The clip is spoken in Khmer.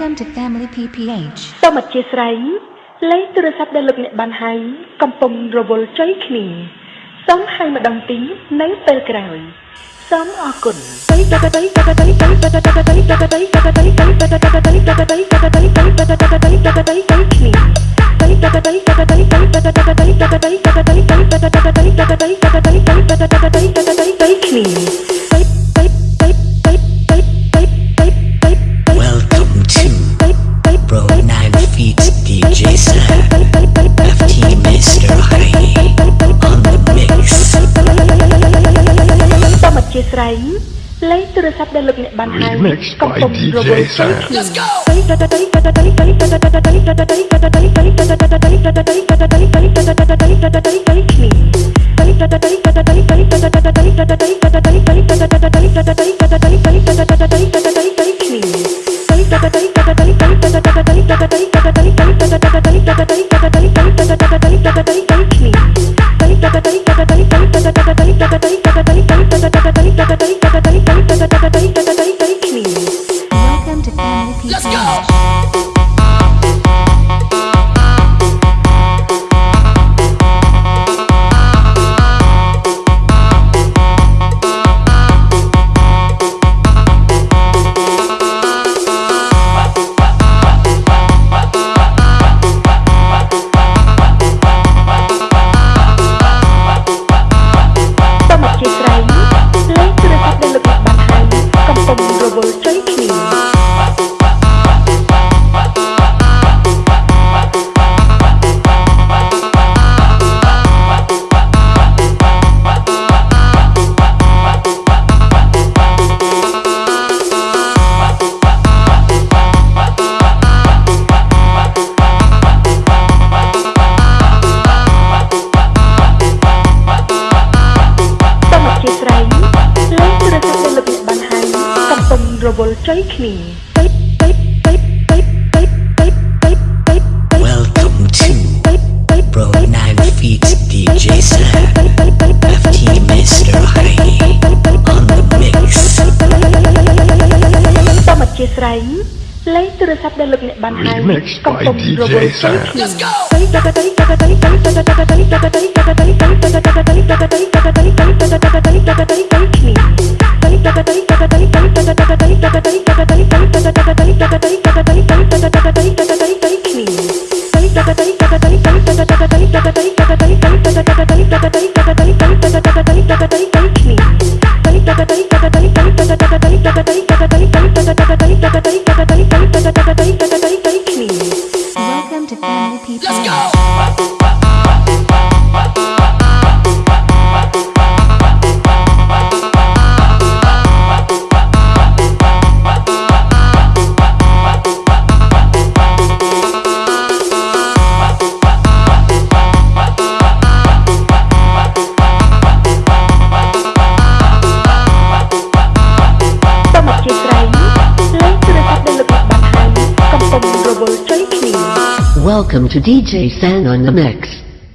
Welcome to Family PPH. សូមអធិស្ឋានលេខទូរស័ព្ទដែលលោកអ្នកបានហៅកំពុងរវល់ចុយគ្នាសូមហៅម្ដងទៀតនៅពេលក្រោយសូមអរគុណគ្នា សូមអធិស្ឋានលេខទូរស័ព្ទដែលលោកអ្នកបានហៅ Remixed កំ by ពុងរវល់ DJ ចុយ Sam. គ្ Let's go. កំពុងរវល់ចុយគ្នា Welcome to Bro 9 Feet DJ Sam FT Mr. High on the mix សូមអធិស្ឋានលេខទូរស័ព្ទដែលលោកអ្នកបានហៅ Remixed កំ by ពុងរវល់ DJ ចុយ Sam. គ្នាគ្នា Welcome to Family People. Let's go! Welcome to DJ San on the Mix.